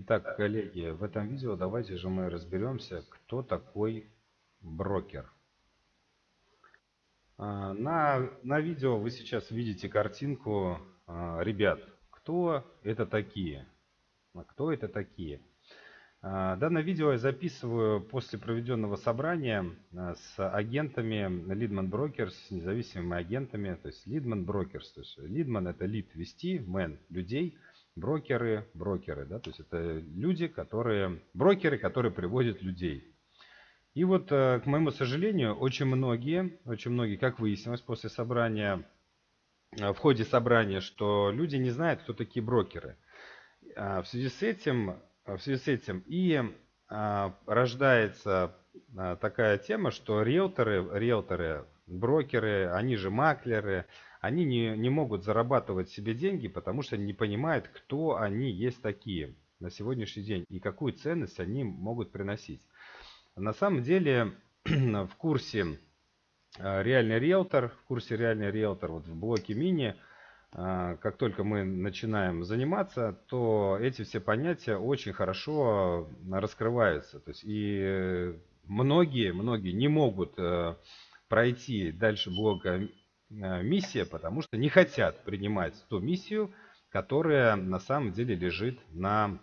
Итак, коллеги, в этом видео давайте же мы разберемся, кто такой брокер. А, на, на видео вы сейчас видите картинку а, ребят. Кто это такие? А кто это такие? Данное видео я записываю после проведенного собрания с агентами Brokers, с независимыми агентами. То есть Brokers. То есть Leadman это lead вести, man людей – брокеры, брокеры, да, то есть это люди, которые, брокеры, которые приводят людей. И вот, э, к моему сожалению, очень многие, очень многие, как выяснилось после собрания, э, в ходе собрания, что люди не знают, кто такие брокеры. А в связи с этим, в связи с этим и а, рождается а, такая тема, что риэлторы, риэлторы, брокеры, они же маклеры, они не, не могут зарабатывать себе деньги, потому что не понимают, кто они есть такие на сегодняшний день и какую ценность они могут приносить. На самом деле в курсе э, реальный риэлтор, в курсе реальный риэлтор вот в блоке мини, э, как только мы начинаем заниматься, то эти все понятия очень хорошо раскрываются. То есть и многие, многие не могут э, пройти дальше блока миссия, потому что не хотят принимать ту миссию, которая на самом деле лежит на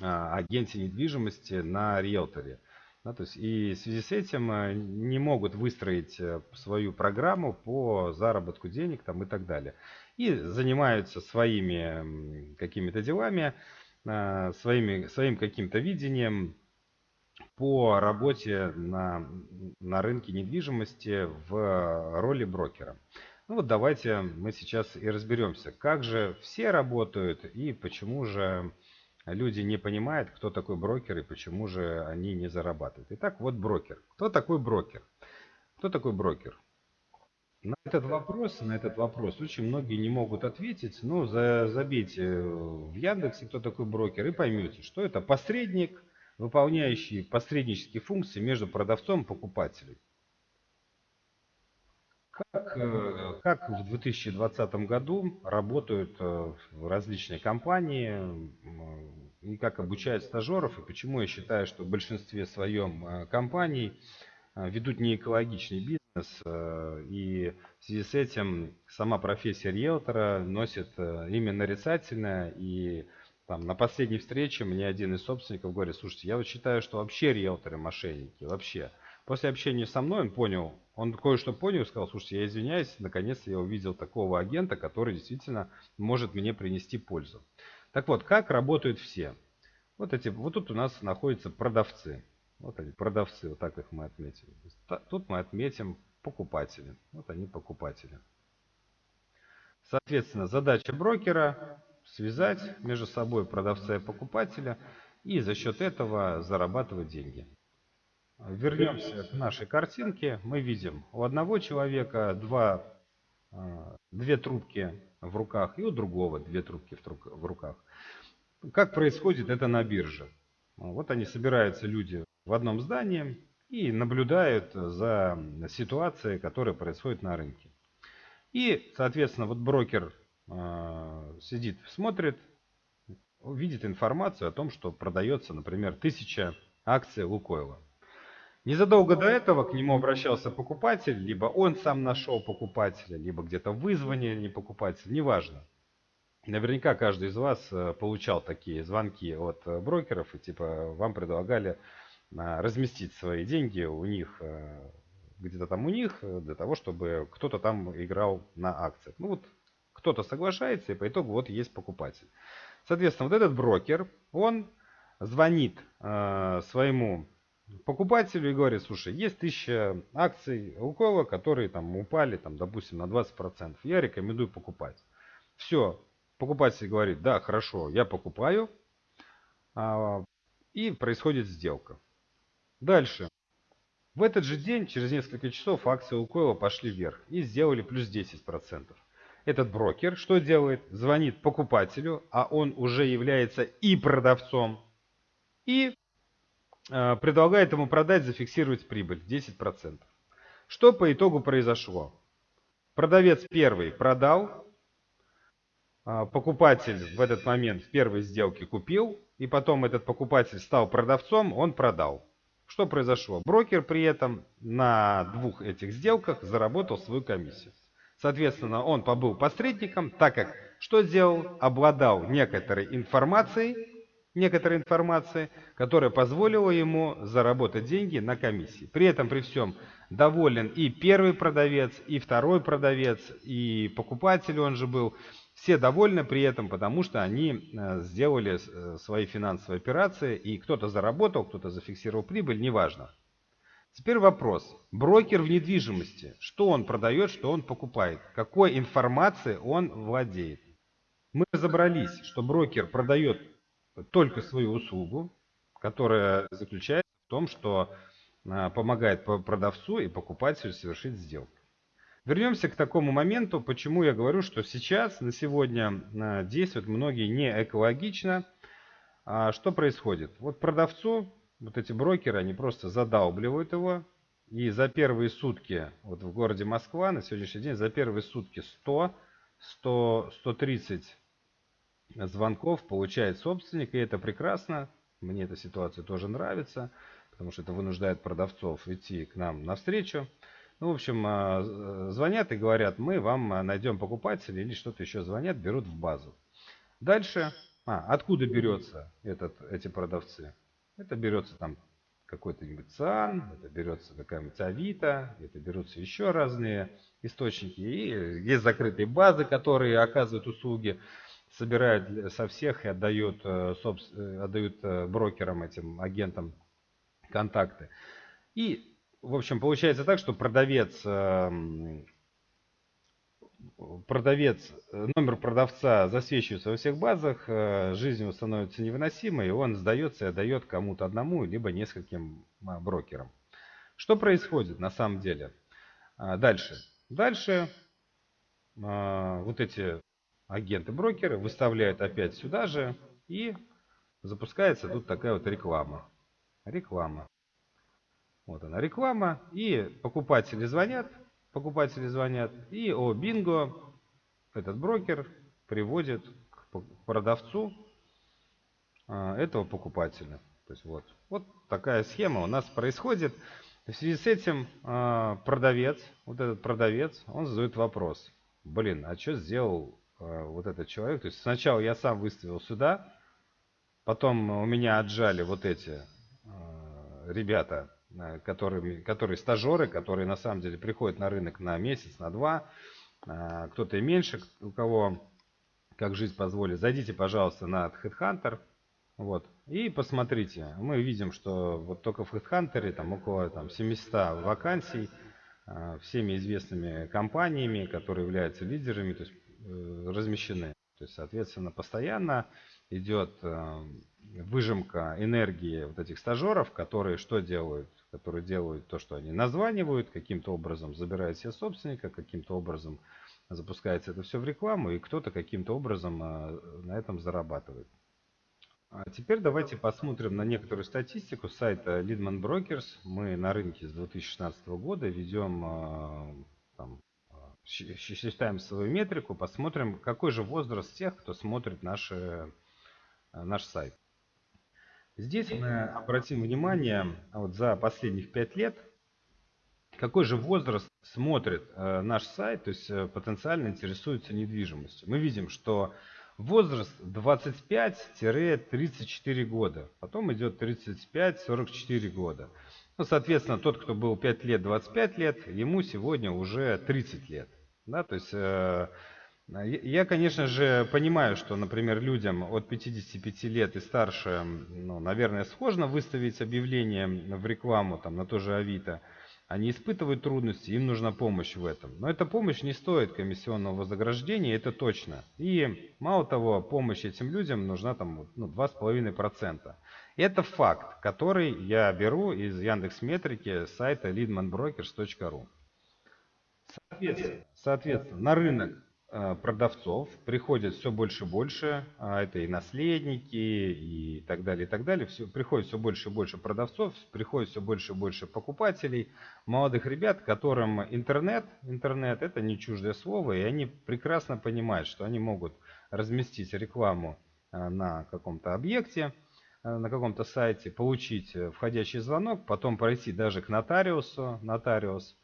а, агенте недвижимости, на риэлторе. Да, то есть и в связи с этим э, не могут выстроить э, свою программу по заработку денег там, и так далее. И занимаются своими какими-то делами, своими, своим каким-то видением, по работе на, на рынке недвижимости в роли брокера. Ну вот давайте мы сейчас и разберемся, как же все работают и почему же люди не понимают, кто такой брокер и почему же они не зарабатывают. Итак, вот брокер. Кто такой брокер? Кто такой брокер? На этот вопрос, на этот вопрос очень многие не могут ответить. Ну, за, забейте в Яндексе, кто такой брокер, и поймете, что это посредник, выполняющие посреднические функции между продавцом и покупателем. Как, э, как в 2020 году работают э, различные компании и как обучают стажеров, и почему я считаю, что в большинстве своем э, компаний ведут не экологичный бизнес, и в связи с этим сама профессия риэлтора носит имя нарицательное, и там, на последней встрече мне один из собственников говорит, слушайте, я вот считаю, что вообще риэлторы мошенники, вообще. После общения со мной он понял, он кое-что понял и сказал, слушайте, я извиняюсь, наконец-то я увидел такого агента, который действительно может мне принести пользу. Так вот, как работают все? Вот, эти, вот тут у нас находятся продавцы. Вот они, продавцы, вот так их мы отметили. Тут мы отметим покупатели. Вот они покупатели. Соответственно, задача брокера связать между собой продавца и покупателя и за счет этого зарабатывать деньги. Вернемся к нашей картинке. Мы видим у одного человека два, а, две трубки в руках и у другого две трубки в руках. Как происходит это на бирже? Вот они собираются люди в одном здании и наблюдают за ситуацией, которая происходит на рынке. И, соответственно, вот брокер сидит, смотрит, видит информацию о том, что продается, например, тысяча акций Лукойла. Незадолго до этого к нему обращался покупатель, либо он сам нашел покупателя, либо где-то вызвали покупатель, неважно. Наверняка каждый из вас э, получал такие звонки от э, брокеров, и типа вам предлагали а, разместить свои деньги у них, э, где-то там у них, для того, чтобы кто-то там играл на акциях. Ну вот кто-то соглашается, и по итогу вот есть покупатель. Соответственно, вот этот брокер, он звонит э, своему покупателю и говорит, слушай, есть тысяча акций Лукола, которые там упали, там, допустим, на 20%. Я рекомендую покупать. Все, покупатель говорит, да, хорошо, я покупаю. А, и происходит сделка. Дальше. В этот же день, через несколько часов, акции Лукойла пошли вверх и сделали плюс 10% этот брокер что делает? Звонит покупателю, а он уже является и продавцом, и э, предлагает ему продать, зафиксировать прибыль 10%. Что по итогу произошло? Продавец первый продал, а, покупатель в этот момент в первой сделке купил, и потом этот покупатель стал продавцом, он продал. Что произошло? Брокер при этом на двух этих сделках заработал свою комиссию. Соответственно, он побыл посредником, так как что сделал? Обладал некоторой информацией, некоторой информации, которая позволила ему заработать деньги на комиссии. При этом, при всем, доволен и первый продавец, и второй продавец, и покупатель он же был. Все довольны при этом, потому что они э, сделали э, свои финансовые операции, и кто-то заработал, кто-то зафиксировал прибыль, неважно. Теперь вопрос. Брокер в недвижимости. Что он продает, что он покупает? Какой информацией он владеет? Мы разобрались, что брокер продает только свою услугу, которая заключается в том, что а, помогает продавцу и покупателю совершить сделку. Вернемся к такому моменту, почему я говорю, что сейчас, на сегодня, а, действуют многие не экологично. А что происходит? Вот продавцу, вот эти брокеры, они просто задалбливают его, и за первые сутки, вот в городе Москва, на сегодняшний день, за первые сутки 100, 100 130 звонков получает собственник, и это прекрасно. Мне эта ситуация тоже нравится, потому что это вынуждает продавцов идти к нам навстречу. Ну, в общем, а, звонят и говорят, мы вам найдем покупателя или что-то еще звонят, берут в базу. Дальше, а, откуда берется этот, эти продавцы? Это берется там какой-то нибудь ЦАН, это берется какая-нибудь Авито, это берутся еще разные источники. И есть закрытые базы, которые оказывают услуги собирают со всех и отдают, э, э, отдают э, брокерам, этим агентам контакты. И, в общем, получается так, что продавец, эм, продавец, номер продавца засвечивается во всех базах, жизнь его становится невыносимой, и он сдается и отдает кому-то одному, либо нескольким брокерам. Что происходит на самом деле? Дальше. Дальше вот эти агенты-брокеры выставляют опять сюда же и запускается тут такая вот реклама. Реклама. Вот она реклама. И покупатели звонят. Покупатели звонят. И о бинго этот брокер приводит к продавцу а, этого покупателя. То есть вот, вот такая схема у нас происходит. В связи с этим а, продавец, вот этот продавец, он задает вопрос. Блин, а что сделал Э, вот этот человек. То есть сначала я сам выставил сюда, потом у меня отжали вот эти ребята, э, которые, которые стажеры, которые на самом деле приходят на рынок на месяц, на два, кто-то и меньше, у кого как жизнь позволит. Зайдите, пожалуйста, на HeadHunter, вот, и посмотрите. Мы видим, что вот только в HeadHunter там около там, 700 вакансий, всеми известными компаниями, которые являются лидерами, то есть Э, размещены. То есть, соответственно, постоянно идет э, выжимка энергии вот этих стажеров, которые что делают? Которые делают то, что они названивают, каким-то образом забирают себе собственника, каким-то образом запускается это все в рекламу, и кто-то каким-то образом э, на этом зарабатывает. А теперь давайте посмотрим на некоторую статистику сайта Leadman Brokers. Мы на рынке с 2016 года ведем там, считаем свою метрику, посмотрим, какой же возраст тех, кто смотрит наши, э, наш сайт. Здесь мы обратим внимание вот за последних 5 лет, какой же возраст смотрит э, наш сайт, то есть э, потенциально интересуется недвижимостью. Мы видим, что возраст 25-34 года, потом идет 35-44 года. Ну, соответственно, тот, кто был 5 лет, 25 лет, ему сегодня уже 30 лет. Да, то есть э, я, конечно же, понимаю, что, например, людям от 55 лет и старше, ну, наверное, сложно выставить объявление в рекламу там, на то же Авито. Они испытывают трудности, им нужна помощь в этом. Но эта помощь не стоит комиссионного вознаграждения, это точно. И мало того, помощь этим людям нужна там ну, 2,5%. Это факт, который я беру из Яндекс Метрики сайта leadmanbrokers.ru. Соответственно, соответственно, на рынок э, продавцов приходит все больше и больше, а это и наследники, и так далее, и так далее. Все, приходит все больше и больше продавцов, приходит все больше и больше покупателей, молодых ребят, которым интернет, интернет это не чуждое слово, и они прекрасно понимают, что они могут разместить рекламу на каком-то объекте, на каком-то сайте, получить входящий звонок, потом пройти даже к нотариусу, нотариус,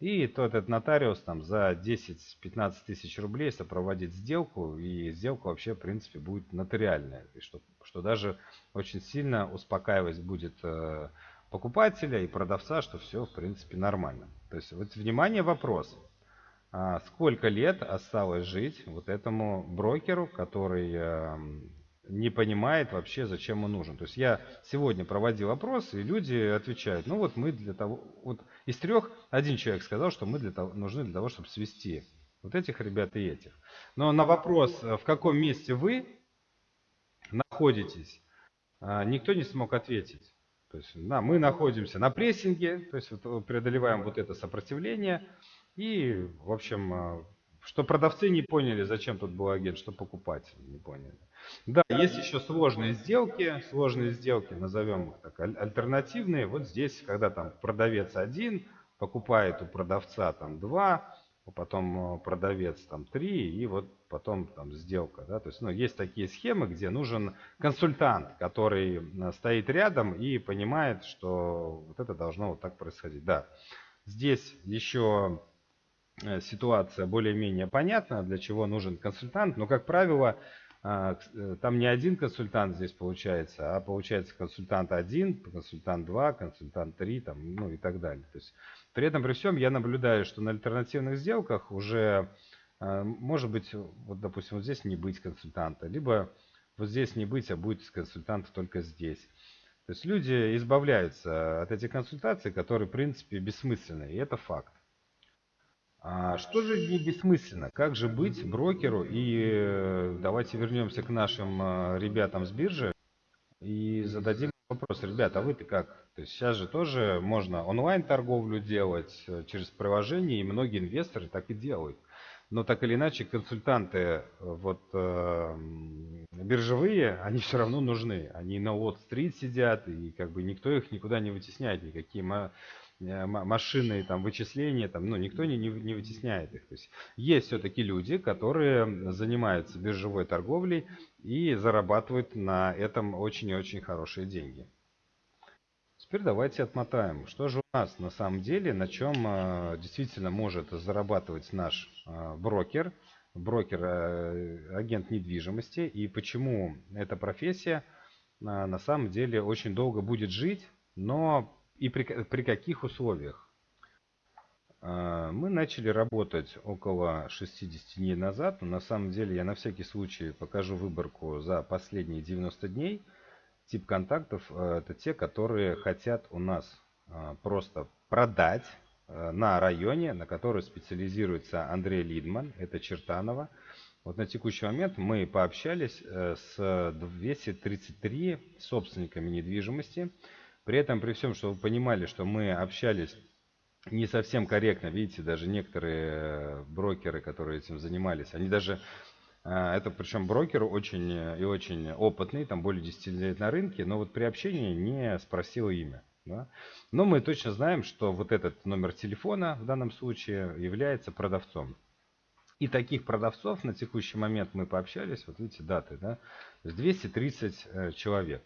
и то этот нотариус там за 10-15 тысяч рублей сопроводит сделку, и сделка вообще, в принципе, будет нотариальная. И что, что даже очень сильно успокаивать будет э, покупателя и продавца, что все, в принципе, нормально. То есть, вот, внимание, вопрос. А сколько лет осталось жить вот этому брокеру, который э, не понимает вообще, зачем он нужен. То есть я сегодня проводил опрос, и люди отвечают, ну вот мы для того, вот из трех один человек сказал, что мы для того, нужны для того, чтобы свести вот этих ребят и этих. Но на вопрос, в каком месте вы находитесь, а, никто не смог ответить. То есть да, мы находимся на прессинге, то есть вот преодолеваем вот это сопротивление. И, в общем, что продавцы не поняли, зачем тут был агент, что покупатели не поняли. Да, есть еще сложные сделки, сложные сделки, назовем их так, альтернативные. Вот здесь, когда там продавец один, покупает у продавца там два, потом э, продавец там три, и вот потом там сделка. Да? То есть, ну, есть такие схемы, где нужен консультант, который э, стоит рядом и понимает, что вот это должно вот так происходить. Да, здесь еще э, ситуация более-менее понятна, для чего нужен консультант, но, как правило, а, э, там не один консультант здесь получается, а получается консультант один, консультант два, консультант три, там, ну и так далее. То есть, при этом, при всем, я наблюдаю, что на альтернативных сделках уже а, может быть, вот, допустим, вот здесь не быть консультанта, либо вот здесь не быть, а будет консультант только здесь. То есть люди избавляются от этих консультаций, которые, в принципе, бессмысленны, и это факт. А что же не бессмысленно? Как же быть брокеру? И э, давайте вернемся к нашим э, ребятам с биржи и зададим вопрос. Ребята, а вы-то как? То есть сейчас же тоже можно онлайн торговлю делать э, через приложение, и многие инвесторы так и делают. Но так или иначе консультанты вот э, биржевые, они все равно нужны. Они на Уолл-стрит сидят, и как бы никто их никуда не вытесняет, никакие Э, машины там, вычисления, там, ну, никто не, не, не вытесняет их. То есть, есть все-таки люди, которые занимаются биржевой торговлей и зарабатывают на этом очень и очень хорошие деньги. Теперь давайте отмотаем. Что же у нас на самом деле, на чем э, действительно может зарабатывать наш э, брокер, брокер, э, агент недвижимости, и почему эта профессия э, на самом деле очень долго будет жить, но и при, при каких условиях. А, мы начали работать около 60 дней назад, но на самом деле я на всякий случай покажу выборку за последние 90 дней. Тип контактов а, это те, которые хотят у нас а, просто продать на районе, на который специализируется Андрей Лидман, это Чертанова. Вот на текущий момент мы пообщались э, с 233 собственниками недвижимости. При этом, при всем, что вы понимали, что мы общались не совсем корректно, видите, даже некоторые э, брокеры, которые этим занимались, они даже, э, это причем брокер очень и очень опытный, там более 10 лет на рынке, но вот при общении не спросил имя. Да? Но мы точно знаем, что вот этот номер телефона в данном случае является продавцом. И таких продавцов на текущий момент мы пообщались, вот видите даты, да, 230 э, человек.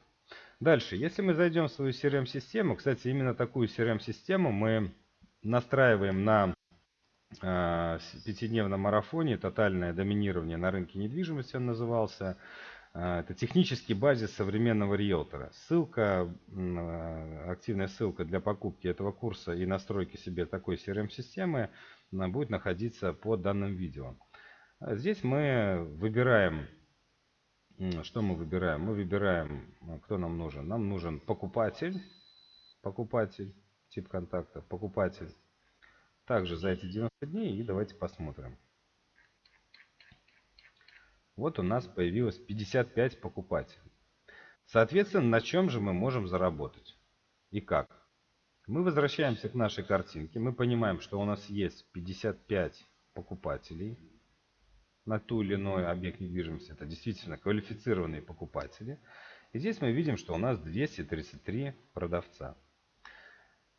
Дальше, если мы зайдем в свою CRM-систему, кстати, именно такую CRM-систему мы настраиваем на э, пятидневном марафоне «Тотальное доминирование на рынке недвижимости» он назывался. Э, это технический базис современного риэлтора. Ссылка, э, активная ссылка для покупки этого курса и настройки себе такой CRM-системы будет находиться под данным видео. Здесь мы выбираем что мы выбираем? Мы выбираем, а, кто нам нужен. Нам нужен покупатель, покупатель, тип контакта, покупатель. Также за эти 90 дней и давайте посмотрим. Вот у нас появилось 55 покупателей. Соответственно, на чем же мы можем заработать? И как? Мы возвращаемся к нашей картинке. Мы понимаем, что у нас есть 55 покупателей на ту или иной объект недвижимости. Это действительно квалифицированные покупатели. И здесь мы видим, что у нас 233 продавца.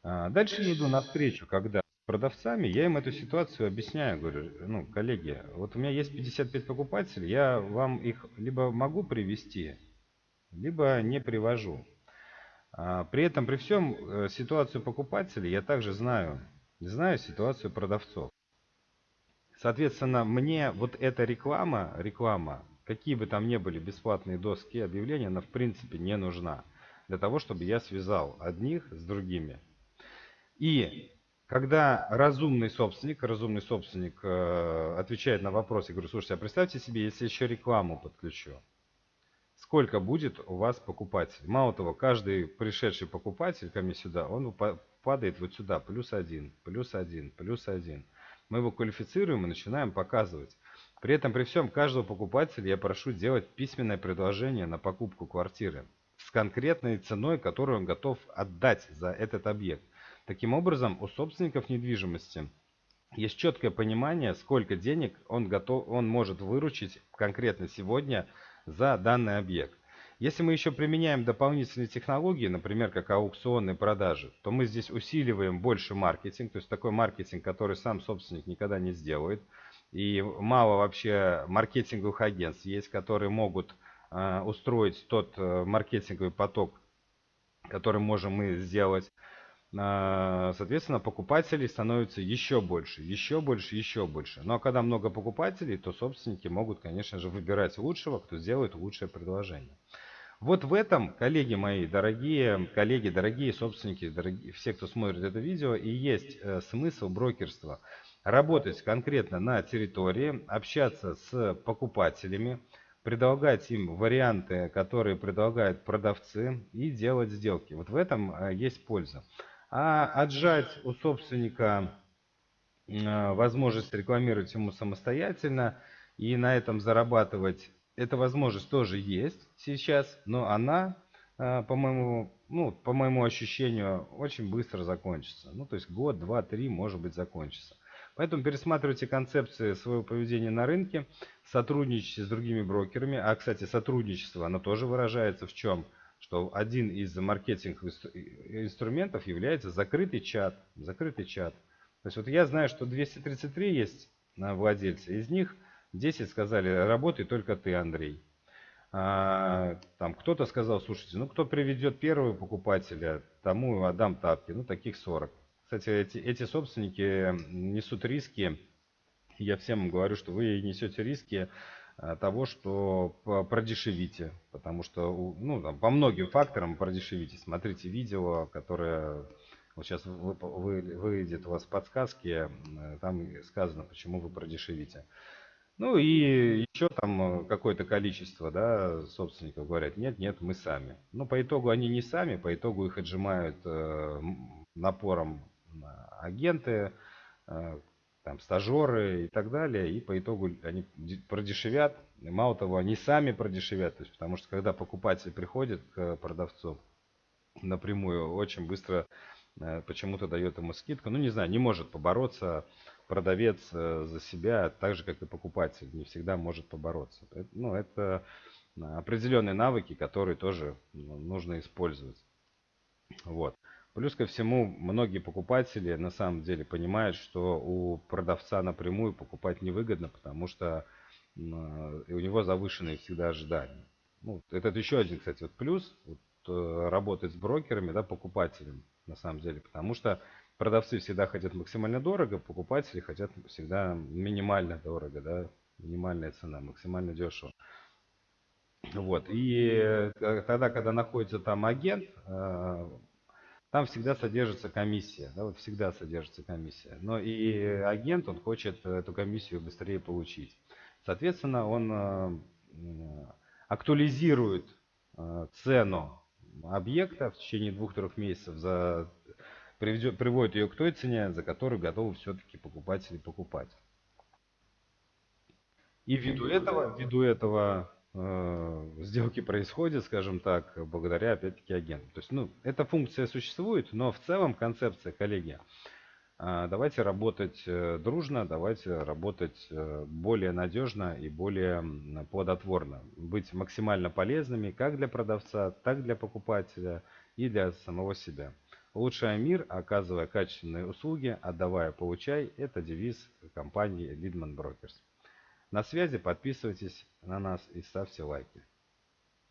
А, дальше я иду навстречу, когда продавцами, я им эту ситуацию объясняю, говорю, ну, коллеги, вот у меня есть 55 покупателей, я вам их либо могу привести, либо не привожу. А, при этом, при всем, э, ситуацию покупателей я также знаю, знаю ситуацию продавцов. Соответственно, мне вот эта реклама, реклама, какие бы там ни были бесплатные доски объявления, она в принципе не нужна для того, чтобы я связал одних с другими. И когда разумный собственник, разумный собственник э, отвечает на вопрос, я говорю, слушайте, а представьте себе, если еще рекламу подключу, сколько будет у вас покупателей? Мало того, каждый пришедший покупатель ко мне сюда, он падает вот сюда, плюс один, плюс один, плюс один. Мы его квалифицируем и начинаем показывать. При этом, при всем, каждого покупателя я прошу делать письменное предложение на покупку квартиры с конкретной ценой, которую он готов отдать за этот объект. Таким образом, у собственников недвижимости есть четкое понимание, сколько денег он, готов, он может выручить конкретно сегодня за данный объект. Если мы еще применяем дополнительные технологии, например, как аукционные продажи, то мы здесь усиливаем больше маркетинг, то есть такой маркетинг, который сам собственник никогда не сделает. И мало вообще маркетинговых агентств есть, которые могут э, устроить тот э, маркетинговый поток, который можем мы сделать. А, соответственно, покупателей становится еще больше, еще больше, еще больше. Ну а когда много покупателей, то собственники могут, конечно же, выбирать лучшего, кто сделает лучшее предложение. Вот в этом, коллеги мои, дорогие коллеги, дорогие собственники, дорогие, все, кто смотрит это видео, и есть э, смысл брокерства. Работать конкретно на территории, общаться с покупателями, предлагать им варианты, которые предлагают продавцы и делать сделки. Вот в этом э, есть польза а отжать у собственника э, возможность рекламировать ему самостоятельно и на этом зарабатывать, эта возможность тоже есть сейчас, но она, э, по моему, ну, по моему ощущению, очень быстро закончится. Ну, то есть год, два, три, может быть, закончится. Поэтому пересматривайте концепции своего поведения на рынке, сотрудничайте с другими брокерами. А, кстати, сотрудничество, оно тоже выражается в чем? что один из маркетинговых инструментов является закрытый чат. Закрытый чат. То есть вот я знаю, что 233 есть на владельцы, из них 10 сказали, работай только ты, Андрей. А, там кто-то сказал, слушайте, ну кто приведет первого покупателя, тому отдам тапки, ну таких 40. Кстати, эти, эти собственники несут риски, я всем говорю, что вы несете риски Э, того, что продешевите, потому что ну, там, по многим факторам продешевите. Смотрите видео, которое вот сейчас вы, вы, выйдет у вас подсказки, э, там сказано, почему вы продешевите. Ну и еще там какое-то количество да, собственников говорят, нет, нет, мы сами. Но по итогу они не сами, по итогу их отжимают э, напором агенты, э, там стажеры и так далее, и по итогу они продешевят. Мало того, они сами продешевят, то есть, потому что когда покупатель приходит к продавцу напрямую, очень быстро э, почему-то дает ему скидку. Ну, не знаю, не может побороться продавец э, за себя, так же, как и покупатель, не всегда может побороться. Ну, это определенные навыки, которые тоже ну, нужно использовать. Вот. Плюс ко всему, многие покупатели на самом деле понимают, что у продавца напрямую покупать невыгодно, потому что у него завышенные всегда ожидания. Ну, это еще один, кстати, вот плюс вот, э, работать с брокерами, да, покупателем на самом деле, потому что продавцы всегда хотят максимально дорого, покупатели хотят всегда минимально дорого, да, минимальная цена, максимально дешево. Вот. И э, тогда, когда находится там агент, э, там всегда содержится комиссия, да, вот всегда содержится комиссия. Но и агент, он хочет эту комиссию быстрее получить. Соответственно, он э, актуализирует цену объекта в течение двух-трех месяцев, за, приведет, приводит ее к той цене, за которую готовы все-таки покупатели покупать. И ввиду этого, ввиду этого Э, сделки происходят, скажем так, благодаря, опять-таки, агентам. То есть, ну, эта функция существует, но в целом концепция, коллеги, а, давайте работать э, дружно, давайте работать э, более надежно и более плодотворно. Быть максимально полезными как для продавца, так для покупателя и для самого себя. Улучшая мир, оказывая качественные услуги, отдавая, получай – это девиз компании Lidman Brokers. На связи, подписывайтесь на нас и ставьте лайки.